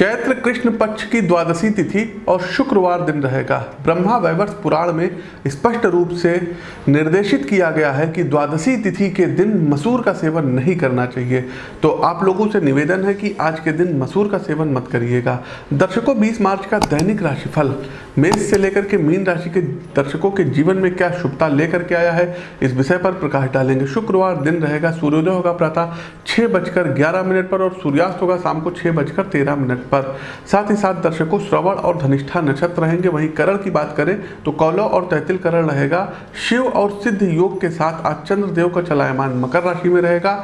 चैत्र कृष्ण पक्ष की द्वादशी तिथि और शुक्रवार दिन रहेगा। ब्रह्मा वैवर्ष पुराण में स्पष्ट रूप से निर्देशित किया गया है कि द्वादशी तिथि के दिन मसूर का सेवन नहीं करना चाहिए। तो आप लोगों से निवेदन है कि आज के दिन मसूर का सेवन मत करिएगा। दर्शकों 20 मार्च का दैनिक राशिफल। मेष से लेकर के मीन राशि के दर्शकों के जीवन में क्या शुभता लेकर के आया है, इस विषय पर प्रकाश डालेंगे। शुक्रवार दिन रहेगा, सूर्योदय होगा प्रातः छः बजकर ग्यारह मिनट पर और सूर्यास्त होगा शाम को छः बजकर तेरह मिनट पर। साथ ही साथ दर्शकों, श्रवण और धनिष्ठा नक्षत्र रहेंगे। वहीं करण की बात करें तो कौलव और तैतिल करण रहेगा। शिव और सिद्ध योग के साथ आज चंद्रदेव का चलायमान मकर राशि में रहेगा।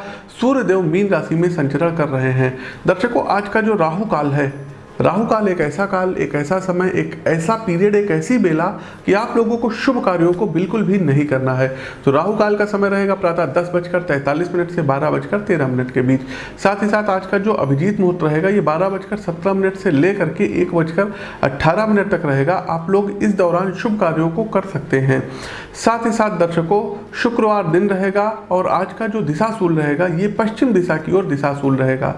सूर्यदेव मीन राशि में संचरण कर रहे हैं। दर्शकों, आज का जो राहु काल है राहु काल एक ऐसा काल, एक ऐसा समय, एक ऐसा पीरियड, एक ऐसी बेला कि आप लोगों को शुभ कार्यों को बिल्कुल भी नहीं करना है। तो राहु काल का समय रहेगा प्रातः दस बजकर तैंतालीस मिनट से बारह बजकर तेरह मिनट के बीच। साथ ही साथ आज का जो अभिजीत मुहूर्त रहेगा, ये बारह बजकर सत्रह मिनट से लेकर के एक बजकर अट्ठारह मिनट तक रहेगा। आप लोग इस दौरान शुभ कार्यों को कर सकते हैं। साथ ही साथ दर्शकों शुक्रवार दिन रहेगा और आज का जो दिशाशूल रहेगा, ये पश्चिम दिशा की ओर दिशाशूल रहेगा।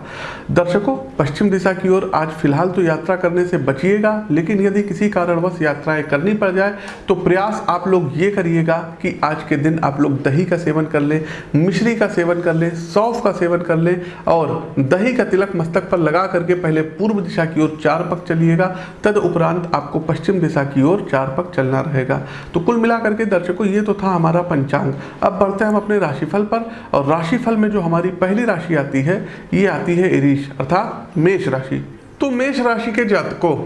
दर्शकों, पश्चिम दिशा की ओर आज फ़िलहाल तो यात्रा करने से बचिएगा, लेकिन यदि किसी कारणवश यात्राएँ करनी पड़ जाए तो प्रयास आप लोग ये करिएगा कि आज के दिन आप लोग दही का सेवन कर लें, मिश्री का सेवन कर लें, सौफ का सेवन कर लें और दही का तिलक मस्तक पर लगा करके पहले पूर्व दिशा की ओर चार पक चलिएगा, तद उपरांत आपको पश्चिम दिशा की ओर चार पक चलना रहेगा। तो कुल मिला करके दर्शकों, ये तो था हमारा पंचांग। अब बढ़ते हैं हम अपने राशिफल पर और राशिफल में जो हमारी पहली राशि आती है, ये आती है इरीश, अर्थात मेष राशि। तो मेष राशि के जातकों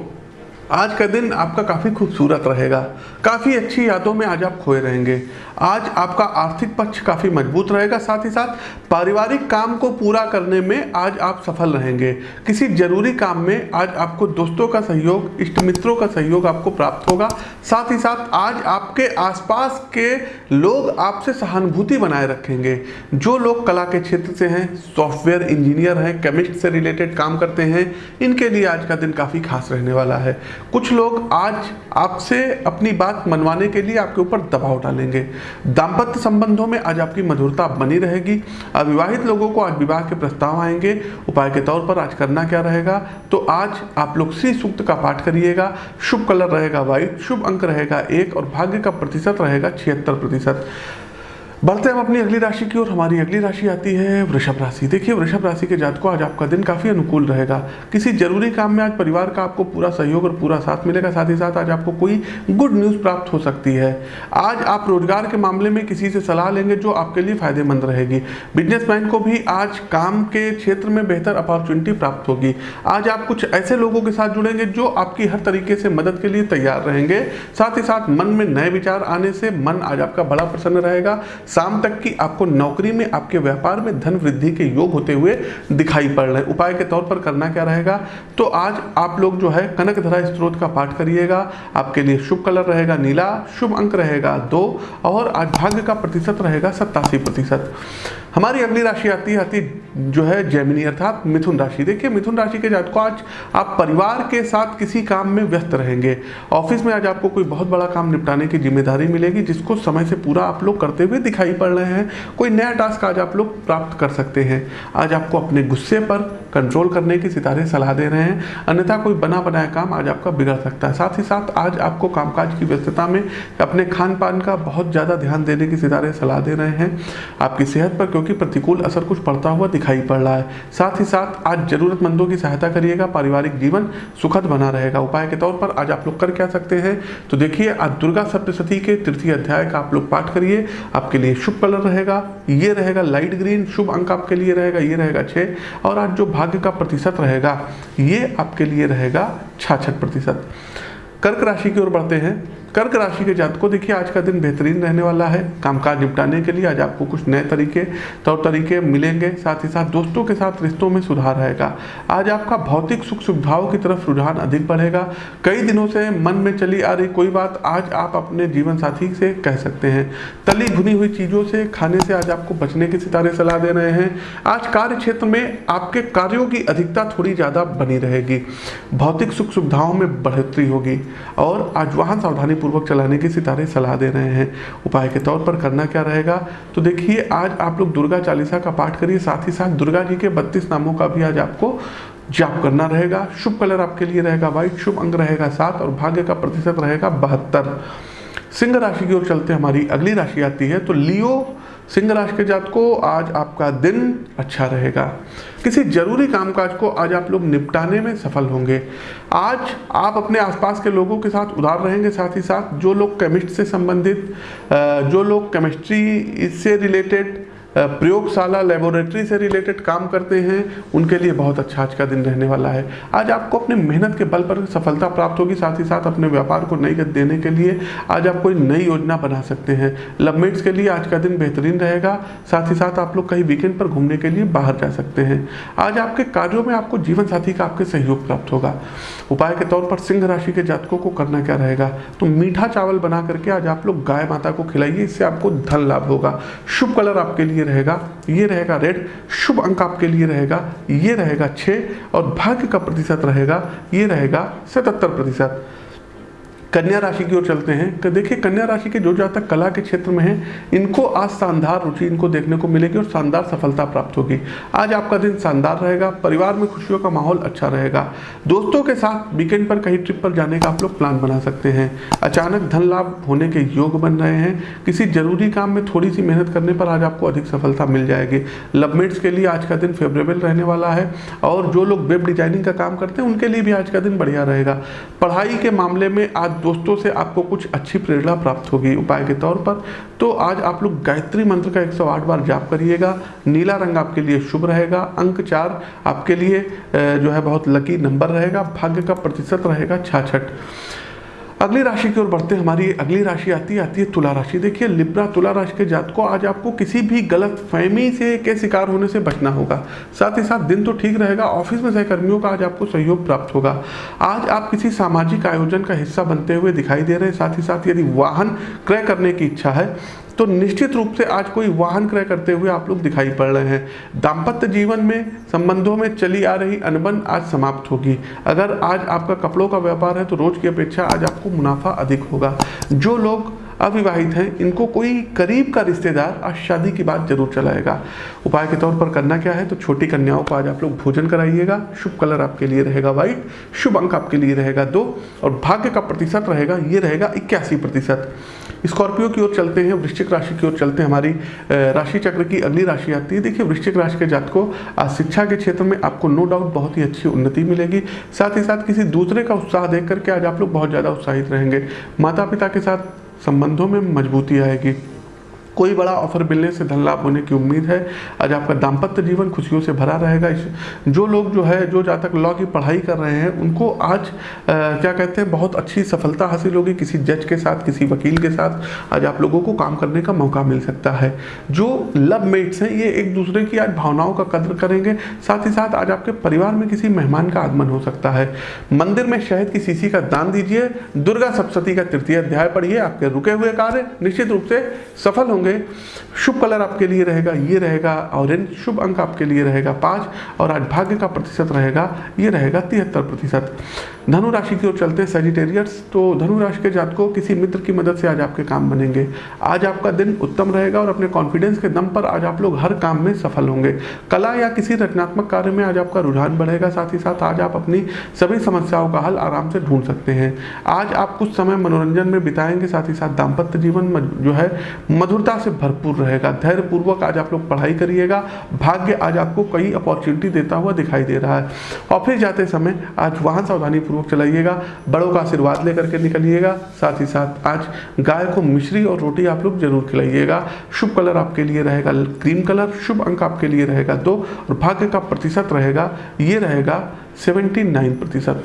आज का दिन आपका काफ़ी खूबसूरत रहेगा। काफ़ी अच्छी यादों में आज आप खोए रहेंगे। आज आपका आर्थिक पक्ष काफ़ी मज़बूत रहेगा, साथ ही साथ पारिवारिक काम को पूरा करने में आज आप सफल रहेंगे। किसी ज़रूरी काम में आज आपको दोस्तों का सहयोग, इष्ट मित्रों का सहयोग आपको प्राप्त होगा। साथ ही साथ आज आपके आसपास के लोग आपसे सहानुभूति बनाए रखेंगे। जो लोग कला के क्षेत्र से हैं, सॉफ्टवेयर इंजीनियर हैं, केमिस्ट से रिलेटेड काम करते हैं, इनके लिए आज का दिन काफ़ी खास रहने वाला है। कुछ लोग आज आपसे अपनी बात मनवाने के लिए आपके ऊपर दबाव डालेंगे। दाम्पत्य संबंधों में आज आपकी मधुरता बनी रहेगी। अविवाहित लोगों को आज विवाह के प्रस्ताव आएँगे। उपाय के तौर पर आज करना क्या रहेगा? तो आज आप लोग श्री सूक्त का पाठ करिएगा। शुभ कलर रहेगा व्हाइट शुभ अंक रहेगा एक और भाग्य का प्रतिशत रहेगा छिहत्तर प्रतिशत। बढ़ते हम अपनी अगली राशि की ओर। हमारी अगली राशि आती है वृषभ राशि। देखिए, वृषभ राशि के जात को आज आपका दिन काफ़ी अनुकूल रहेगा। किसी ज़रूरी काम में आज परिवार का आपको पूरा सहयोग और पूरा साथ मिलेगा। साथ ही साथ आज आपको कोई गुड न्यूज़ प्राप्त हो सकती है। आज आप रोज़गार के मामले में किसी से सलाह लेंगे जो आपके लिए फ़ायदेमंद रहेगी। बिजनेसमैन को भी आज काम के क्षेत्र में बेहतर अपॉर्चुनिटी प्राप्त होगी। आज आप कुछ ऐसे लोगों के साथ जुड़ेंगे जो आपकी हर तरीके से मदद के लिए तैयार रहेंगे। साथ ही साथ मन में नए विचार आने से मन आज आपका बड़ा प्रसन्न रहेगा। शाम तक की आपको नौकरी में, आपके व्यापार में धन वृद्धि के योग होते हुए दिखाई पड़ रहे उपाय के तौर पर करना क्या रहेगा? तो आज आप लोग जो है, कनक धरा स्त्रोत का पाठ करिएगा। आपके लिए शुभ कलर रहेगा नीला, शुभ अंक रहेगा दो, और आज भाग्य का प्रतिशत रहेगा सत्तासी प्रतिशत। हमारी अगली राशि आती है आती जो है जैमिनी अर्थात मिथुन राशि। देखिए, मिथुन राशि के जातकों, आज आप परिवार के साथ किसी काम में व्यस्त रहेंगे। ऑफ़िस में आज आपको कोई बहुत बड़ा काम निपटाने की ज़िम्मेदारी मिलेगी, जिसको समय से पूरा आप लोग करते हुए दिखाई पड़ रहे हैं। कोई नया टास्क आज आप लोग प्राप्त कर सकते हैं। आज आपको अपने गुस्से पर कंट्रोल करने की सितारे सलाह दे रहे हैं। अन्यथा कोई बना बनाया काम आज आपका बिगड़ सकता है। साथ ही साथ आज आपको कामकाज की व्यस्तता में अपने खान पान का बहुत ज़्यादा ध्यान देने की सितारे सलाह दे रहे हैं। आपकी सेहत पर क्योंकि प्रतिकूल असर कुछ पड़ता हुआ दिखाई पड़ रहा है। साथ ही साथ आज जरूरतमंदों की सहायता करिएगा, पारिवारिक जीवन सुखद बना रहेगा। उपाय के तौर पर आज आप लोग कर क्या सकते हैं? तो देखिए, आज दुर्गा सप्तशती के तृतीय अध्याय का आप लोग पाठ करिए। आपके लिए शुभ कलर रहेगा, ये रहेगा लाइट ग्रीन शुभ अंक आपके लिए रहेगा, ये रहेगा छः और आज जो भाग्य का प्रतिशत रहेगा, ये आपके लिए रहेगा छाछठ प्रतिशत। कर्क राशि की ओर बढ़ते हैं। कर्क राशि के जातकों, देखिए, आज का दिन बेहतरीन रहने वाला है। कामकाज निपटाने के लिए आज आपको कुछ नए तरीके, तौर तरीके मिलेंगे। साथ ही साथ दोस्तों के साथ रिश्तों में सुधार रहेगा आज आपका भौतिक सुख सुविधाओं की तरफ़ रुझान अधिक बढ़ेगा। कई दिनों से मन में चली आ रही कोई बात आज आप अपने जीवन साथी से कह सकते हैं। तली भुनी हुई चीज़ों से, खाने से आज आपको बचने की सितारे सलाह दे रहे हैं। आज कार्य क्षेत्र में आपके कार्यों की अधिकता थोड़ी ज़्यादा बनी रहेगी। भौतिक सुख सुविधाओं में बढ़ोतरी होगी और आज वाहन सावधानी पूर्वक चलाने की सितारे सलाह दे रहे हैं। उपाय के तौर पर करना क्या रहेगा? तो देखिए, आज आप लोग दुर्गा चालीसा का पाठ करिए, साथ ही साथ दुर्गा जी के बत्तीस नामों का भी आज आपको जाप करना रहेगा। शुभ कलर आपके लिए रहेगा, व्हाइट शुभ अंग रहेगा सात और भाग्य का प्रतिशत रहेगा बहत्तर। सिंह राशि की ओर चलते हमारी अगली राशि आती है तो लियो सिंह राशि के जात को आज आपका दिन अच्छा रहेगा। किसी ज़रूरी कामकाज को आज आप लोग निपटाने में सफल होंगे। आज आप अपने आसपास के लोगों के साथ उधार रहेंगे, साथ ही साथ जो लोग केमिस्ट से संबंधित जो लोग केमिस्ट्री से रिलेटेड प्रयोगशाला लेबोरेटरी से रिलेटेड काम करते हैं। उनके लिए बहुत अच्छा आज का दिन रहने वाला है। आज आपको अपने मेहनत के बल पर सफलता प्राप्त होगी, साथ ही साथ अपने व्यापार को नई गति देने के लिए आज आप कोई नई योजना बना सकते हैं। लवमेट्स के लिए आज का दिन बेहतरीन रहेगा। साथ ही साथ आप लोग कहीं वीकेंड पर घूमने के लिए बाहर जा सकते हैं। आज आपके कार्यों में आपको जीवन साथी का आपके सहयोग प्राप्त होगा। उपाय के तौर पर सिंह राशि के जातकों को करना क्या रहेगा? तो मीठा चावल बना करके आज आप लोग गाय माता को खिलाइए, इससे आपको धन लाभ होगा। शुभ कलर आपके लिए रहेगा, ये रहेगा रेड शुभ अंक आपके लिए रहेगा, ये रहेगा छः और भाग्य का प्रतिशत रहेगा, ये रहेगा सतहत्तर प्रतिशत। कन्या राशि की ओर चलते हैं तो देखिए, कन्या राशि के जो जातक कला के क्षेत्र में हैं, इनको आज शानदार रुचि इनको देखने को मिलेगी और शानदार सफलता प्राप्त होगी। आज आपका दिन शानदार रहेगा, परिवार में खुशियों का माहौल अच्छा रहेगा। दोस्तों के साथ वीकेंड पर, कहीं ट्रिप पर जाने का आप लोग प्लान बना सकते हैं। अचानक धन लाभ होने के योग बन रहे हैं। किसी ज़रूरी काम में थोड़ी सी मेहनत करने पर आज आपको अधिक सफलता मिल जाएगी। लवमेट्स के लिए आज का दिन फेवरेबल रहने वाला है और जो लोग वेब डिज़ाइनिंग का काम करते हैं, उनके लिए भी आज का दिन बढ़िया रहेगा। पढ़ाई के मामले में आज दोस्तों से आपको कुछ अच्छी प्रेरणा प्राप्त होगी उपाय के तौर पर। तो आज आप लोग गायत्री मंत्र का 108 बार जाप करिएगा। नीला रंग आपके लिए शुभ रहेगा। अंक चार आपके लिए जो है बहुत लकी नंबर रहेगा। भाग्य का प्रतिशत रहेगा छाछठ। अगली राशि की ओर बढ़ते हमारी अगली राशि आती है आती है तुला राशि। देखिए, लिब्रा तुला राशि के जात को आज आपको किसी भी गलत फहमी से के शिकार होने से बचना होगा। साथ ही साथ दिन तो ठीक रहेगा, ऑफ़िस में सहकर्मियों का आज आपको सहयोग प्राप्त होगा। आज आप किसी सामाजिक आयोजन का हिस्सा बनते हुए दिखाई दे रहे हैं, साथ ही साथ यदि वाहन क्रय करने की इच्छा है तो निश्चित रूप से आज कोई वाहन क्रय करते हुए आप लोग दिखाई पड़ रहे हैं। दाम्पत्य जीवन में, संबंधों में चली आ रही अनबन आज समाप्त होगी। अगर आज आपका कपड़ों का व्यापार है तो रोज की अपेक्षा आज आपको मुनाफा अधिक होगा। जो लोग अविवाहित हैं, इनको कोई करीब का रिश्तेदार आज शादी की बात ज़रूर चलाएगा। उपाय के तौर पर करना क्या है तो छोटी कन्याओं को आज आप लोग भोजन कराइएगा। शुभ कलर आपके लिए रहेगा व्हाइट, शुभ अंक आपके लिए रहेगा दो और भाग्य का प्रतिशत रहेगा, ये रहेगा इक्यासी प्रतिशत। स्कॉर्पियो की ओर चलते हैं, वृश्चिक राशि की ओर चलते हैं हमारी राशि चक्र की अगली राशि आती है देखिए, वृश्चिक राशि के जात को आज शिक्षा के क्षेत्र में आपको नो डाउट बहुत ही अच्छी उन्नति मिलेगी। साथ ही साथ किसी दूसरे का उत्साह देख करके आज आप लोग बहुत ज़्यादा उत्साहित रहेंगे। माता पिता के साथ संबंधों में मजबूती आएगी। कोई बड़ा ऑफ़र मिलने से धन लाभ होने की उम्मीद है। आज आपका दाम्पत्य जीवन खुशियों से भरा रहेगा। इस जो लोग जो है जो जहाँ तक लॉ की पढ़ाई कर रहे हैं उनको आज आ, क्या कहते हैं बहुत अच्छी सफलता हासिल होगी किसी जज के साथ किसी वकील के साथ। आज आप लोगों को काम करने का मौका मिल सकता है। जो लव मेट्स हैं ये एक दूसरे की आज भावनाओं का कदर करेंगे। साथ ही साथ आज आपके परिवार में किसी मेहमान का आगमन हो सकता है। मंदिर में शहद की शीशी का दान दीजिए। दुर्गा सप्तती का तृतीय अध्याय पढ़िए। आपके रुके हुए कार्य निश्चित रूप से सफल होंगे। होंगे। शुभ कलर आपके लिए रहेगा, ये रहेगा, ऑरेंज। शुभ अंक आपके लिए रहेगा पाँच और आज भाग्य का प्रतिशत रहेगा, ये रहेगा तिहत्तर प्रतिशत। धनु राशि की ओर चलते हैं सेजिटेरियर्स तो धनु राशि के जातकों, किसी मित्र की मदद से आज आपके काम बनेंगे। आज आपका दिन उत्तम रहेगा और अपने कॉन्फिडेंस के दम पर आज आप लोग हर काम में सफल होंगे। कला या किसी रचनात्मक कार्य में आज आपका रुझान बढ़ेगा, साथ ही साथ आज आप अपनी सभी समस्याओं का हल आराम से ढूंढ सकते हैं। आज आप कुछ समय मनोरंजन में बिताएँगे, साथ ही साथ दाम्पत्य जीवन जो है, मधुरता से भरपूर रहेगा। धैर्य पूर्वक आज आप लोग पढ़ाई करिएगा। भाग्य आज आपको कई अपॉर्चुनिटी देता हुआ दिखाई दे रहा है। ऑफ़िस जाते समय आज वाहन सावधानी पूर्वक चलाइएगा। बड़ों का आशीर्वाद लेकर के निकलिएगा। साथ ही साथ आज गाय को मिश्री और रोटी आप लोग ज़रूर खिलाइएगा। शुभ कलर आपके लिए रहेगा। क्रीम कलर, शुभ अंक आपके लिए रहेगा दो। और भाग्य का प्रतिशत रहेगा, ये रहेगा सेवेंटी प्रतिशत।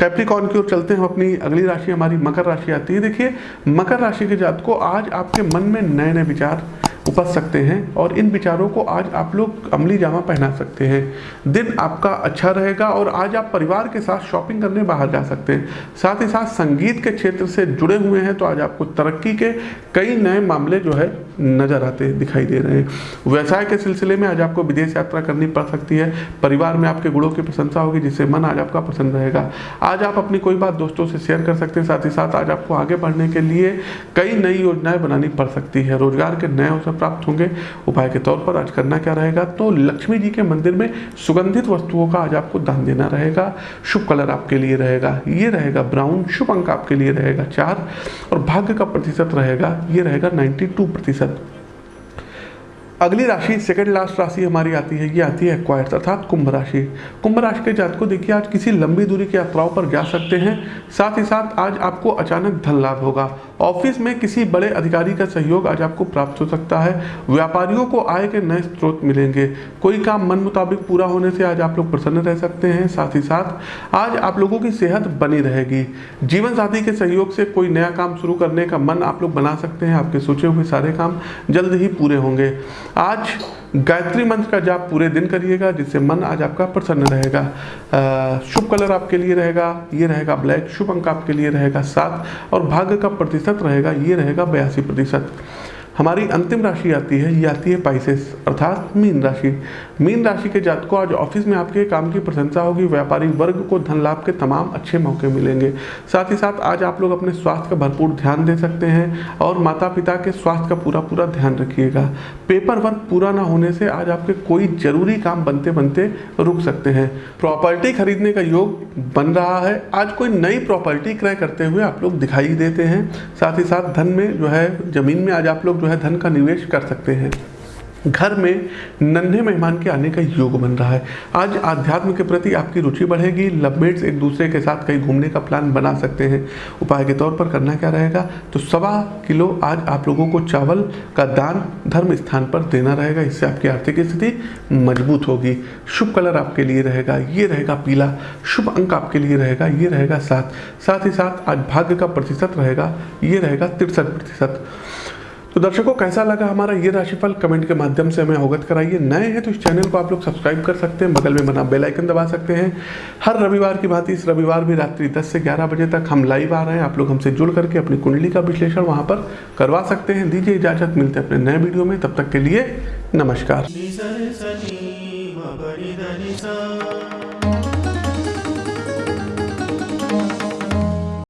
कैप्रिकॉन की ओर चलते हैं अपनी अगली राशि, हमारी मकर राशि आती है। देखिए, मकर राशि के जात को आज आपके मन में नए नए विचार उपज सकते हैं और इन विचारों को आज आप लोग अमली जामा पहना सकते हैं। दिन आपका अच्छा रहेगा और आज आप परिवार के साथ शॉपिंग करने बाहर जा सकते हैं। साथ ही साथ संगीत के क्षेत्र से जुड़े हुए हैं तो आज आपको तरक्की के कई नए मामले जो है नज़र आते दिखाई दे रहे हैं। व्यवसाय के सिलसिले में आज आपको विदेश यात्रा करनी पड़ सकती है। परिवार में आपके गुणों की प्रशंसा होगी, जिससे मन आज आपका प्रसन्न रहेगा। आज आप अपनी कोई बात दोस्तों से शेयर कर सकते हैं, साथ ही साथ आज आपको आगे बढ़ने के लिए कई नई योजनाएँ बनानी पड़ सकती है। रोज़गार के नए अवसर प्राप्त होंगे। उपाय के तौर पर आज करना क्या रहेगा? तो लक्ष्मी जी के मंदिर में सुगंधित वस्तुओं का आज आपको दान देना रहेगा। शुभ कलर आपके लिए रहेगा। ये रहेगा ब्राउन। शुभ अंक आपके लिए रहेगा चार। और भाग्य का प्रतिशत रहेगा। ये रहेगा 92 प्रतिशत। अगली राशि सेकंड लास्ट राशि हमारी आती है, ये आती है क्वाइट अर्थात कुंभ राशि। कुंभ राशि के जात को देखिए, आज किसी लंबी दूरी की यात्राओं पर जा सकते हैं। साथ ही साथ आज आपको अचानक धन लाभ होगा। ऑफ़िस में किसी बड़े अधिकारी का सहयोग आज आपको प्राप्त हो सकता है। व्यापारियों को आय के नए स्रोत मिलेंगे। कोई काम मन मुताबिक पूरा होने से आज आप लोग प्रसन्न रह सकते हैं। साथ ही साथ, आज आप लोगों की सेहत बनी रहेगी। जीवन साथी के सहयोग से कोई नया काम शुरू करने का मन आप लोग बना सकते हैं। आपके सोचे हुए सारे काम जल्द ही पूरे होंगे। आज गायत्री मंत्र का जाप पूरे दिन करिएगा, जिससे मन आज आपका प्रसन्न रहेगा। शुभ कलर आपके लिए रहेगा, ये रहेगा ब्लैक, शुभ अंक आपके लिए रहेगा सात। और भाग्य का प्रतिशत रहेगा, ये रहेगा बयासी प्रतिशत। हमारी अंतिम राशि आती है, ये आती है पाइसेस अर्थात मीन राशि। मीन राशि के जात को आज ऑफ़िस में आपके काम की प्रशंसा होगी, व्यापारी वर्ग को धन लाभ के तमाम अच्छे मौके मिलेंगे। साथ ही साथ आज आप लोग अपने स्वास्थ्य का भरपूर ध्यान दे सकते हैं और माता पिता के स्वास्थ्य का पूरा पूरा ध्यान रखिएगा। पेपर वर्क पूरा ना होने से आज आपके कोई ज़रूरी काम बनते बनते रुक सकते हैं। प्रॉपर्टी खरीदने का योग बन रहा है। आज कोई नई प्रॉपर्टी क्रय करते हुए आप लोग दिखाई देते हैं। साथ ही साथ धन में जो है, ज़मीन में आज आप लोग जो है, धन का निवेश कर सकते हैं। घर में नन्हे मेहमान के आने का योग बन रहा है। आज आध्यात्म के प्रति आपकी रुचि बढ़ेगी। लवमेट्स एक दूसरे के साथ कहीं घूमने का प्लान बना सकते हैं। उपाय के तौर पर करना क्या रहेगा? तो सवा किलो आज आप लोगों को चावल का दान धर्म स्थान पर देना रहेगा। इससे आपकी आर्थिक स्थिति मज़बूत होगी। शुभ कलर आपके लिए रहेगा। ये रहेगा पीला। शुभ अंक आपके लिए रहेगा। ये रहेगा सात। साथ ही साथ आज भाग्य का प्रतिशत रहेगा। ये रहेगा तिरसठ प्रतिशत। तो दर्शकों, कैसा लगा हमारा ये राशिफल? कमेंट के माध्यम से हमें अवगत कराइए। नए हैं तो इस चैनल को आप लोग सब्सक्राइब कर सकते हैं। बगल में बना बेल आइकन दबा सकते हैं। हर रविवार की भांति इस रविवार भी रात्रि 10 से 11 बजे तक हम लाइव आ रहे हैं। आप लोग हमसे जुड़ करके अपनी कुंडली का विश्लेषण वहाँ पर करवा सकते हैं। दीजिए इजाज़त। मिलते हैं अपने नए वीडियो में। तब तक के लिए नमस्कार।